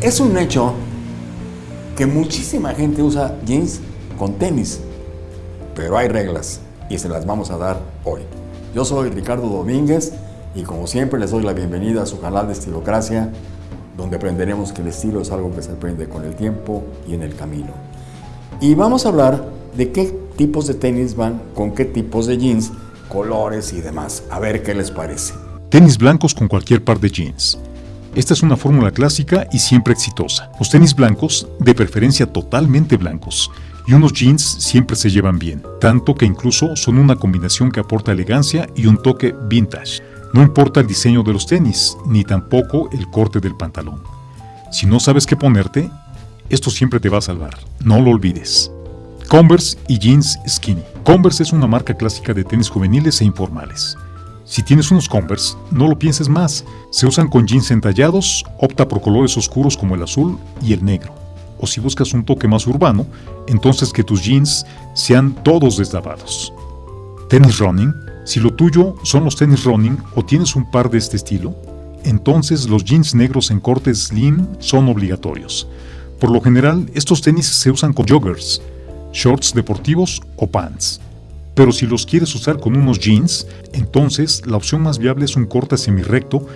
Es un hecho que muchísima gente usa jeans con tenis, pero hay reglas y se las vamos a dar hoy. Yo soy Ricardo Domínguez y como siempre les doy la bienvenida a su canal de Estilocracia, donde aprenderemos que el estilo es algo que se aprende con el tiempo y en el camino. Y vamos a hablar de qué tipos de tenis van con qué tipos de jeans, colores y demás. A ver qué les parece. Tenis blancos con cualquier par de jeans. Esta es una fórmula clásica y siempre exitosa. Los tenis blancos, de preferencia totalmente blancos, y unos jeans siempre se llevan bien, tanto que incluso son una combinación que aporta elegancia y un toque vintage. No importa el diseño de los tenis, ni tampoco el corte del pantalón. Si no sabes qué ponerte, esto siempre te va a salvar, no lo olvides. Converse y jeans skinny. Converse es una marca clásica de tenis juveniles e informales. Si tienes unos Converse, no lo pienses más. Se usan con jeans entallados, opta por colores oscuros como el azul y el negro. O si buscas un toque más urbano, entonces que tus jeans sean todos deslavados. Tenis running si lo tuyo son los tenis running o tienes un par de este estilo, entonces los jeans negros en corte slim son obligatorios. Por lo general, estos tenis se usan con joggers, shorts deportivos o pants. Pero si los quieres usar con unos jeans, entonces la opción más viable es un corte semi-recto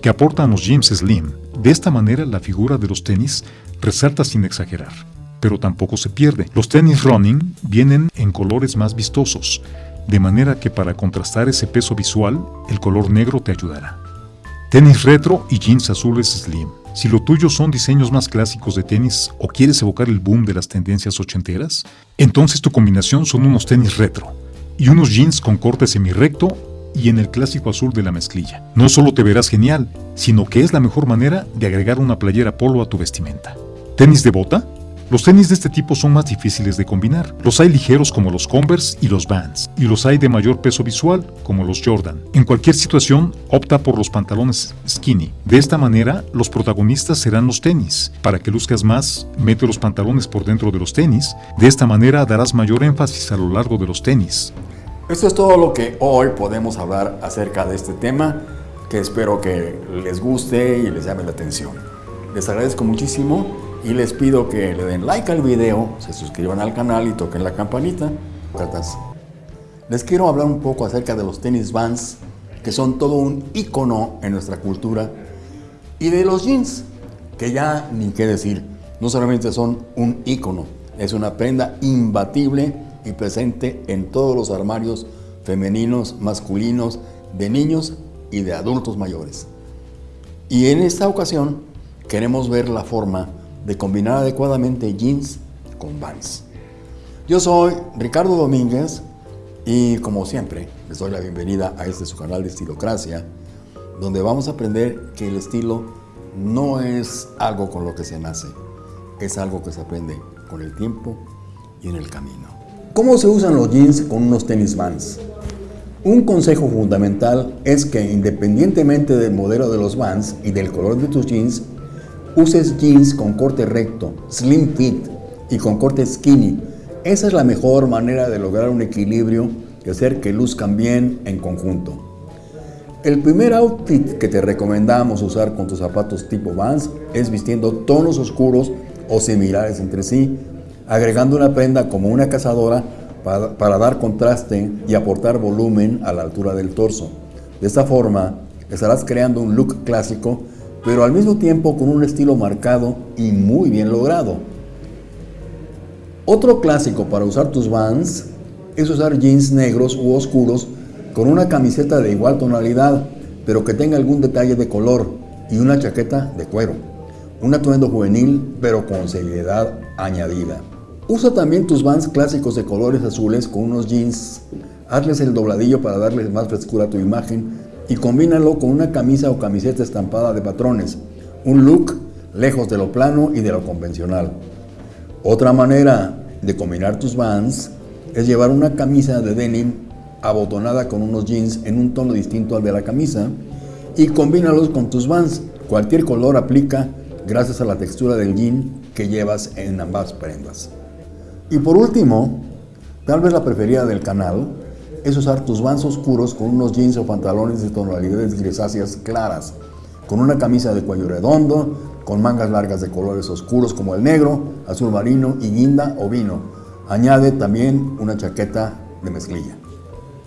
que aporta a los jeans slim. De esta manera la figura de los tenis resalta sin exagerar, pero tampoco se pierde. Los tenis running vienen en colores más vistosos, de manera que para contrastar ese peso visual, el color negro te ayudará. Tenis retro y jeans azules slim. Si lo tuyo son diseños más clásicos de tenis o quieres evocar el boom de las tendencias ochenteras, entonces tu combinación son unos tenis retro y unos jeans con corte semi-recto y en el clásico azul de la mezclilla. No solo te verás genial, sino que es la mejor manera de agregar una playera polo a tu vestimenta. ¿Tenis de bota? Los tenis de este tipo son más difíciles de combinar. Los hay ligeros como los Converse y los Vans, y los hay de mayor peso visual como los Jordan. En cualquier situación, opta por los pantalones skinny. De esta manera, los protagonistas serán los tenis. Para que luzcas más, mete los pantalones por dentro de los tenis. De esta manera darás mayor énfasis a lo largo de los tenis. Esto es todo lo que hoy podemos hablar acerca de este tema, que espero que les guste y les llame la atención. Les agradezco muchísimo y les pido que le den like al video, se suscriban al canal y toquen la campanita. Les quiero hablar un poco acerca de los tenis Vans, que son todo un icono en nuestra cultura, y de los jeans, que ya ni qué decir, no solamente son un icono, es una prenda imbatible y presente en todos los armarios femeninos, masculinos, de niños y de adultos mayores. Y en esta ocasión queremos ver la forma de combinar adecuadamente jeans con vans. Yo soy Ricardo Domínguez y como siempre les doy la bienvenida a este su canal de Estilocracia, donde vamos a aprender que el estilo no es algo con lo que se nace, es algo que se aprende con el tiempo y en el camino. ¿Cómo se usan los jeans con unos tenis vans? Un consejo fundamental es que independientemente del modelo de los vans y del color de tus jeans, uses jeans con corte recto, slim fit y con corte skinny. Esa es la mejor manera de lograr un equilibrio y hacer que luzcan bien en conjunto. El primer outfit que te recomendamos usar con tus zapatos tipo Vans es vistiendo tonos oscuros o similares entre sí, agregando una prenda como una cazadora para, dar contraste y aportar volumen a la altura del torso. De esta forma, estarás creando un look clásico pero al mismo tiempo con un estilo marcado y muy bien logrado. Otro clásico para usar tus Vans es usar jeans negros u oscuros con una camiseta de igual tonalidad, pero que tenga algún detalle de color y una chaqueta de cuero. Un atuendo juvenil, pero con seriedad añadida. Usa también tus Vans clásicos de colores azules con unos jeans. Hazles el dobladillo para darles más frescura a tu imagen y combínalo con una camisa o camiseta estampada de patrones, un look lejos de lo plano y de lo convencional. Otra manera de combinar tus vans es llevar una camisa de denim abotonada con unos jeans en un tono distinto al de la camisa y combínalos con tus vans. Cualquier color aplica gracias a la textura del jean que llevas en ambas prendas. Y por último, tal vez la preferida del canal, es usar tus vans oscuros con unos jeans o pantalones de tonalidades grisáceas claras, con una camisa de cuello redondo, con mangas largas de colores oscuros como el negro, azul marino y guinda o vino. Añade también una chaqueta de mezclilla.